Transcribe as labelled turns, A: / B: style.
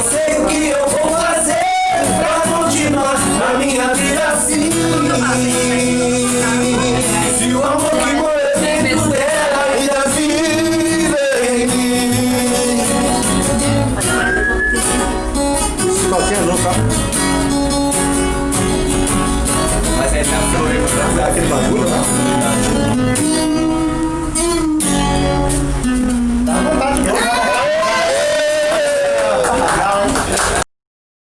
A: não sei o que eu vou fazer pra continuar a minha vida assim. Se o amor que mora dentro dela ainda vive.
B: Qualquer é louca.
A: Mas essa é flor é pra dar aquele bagulho, né?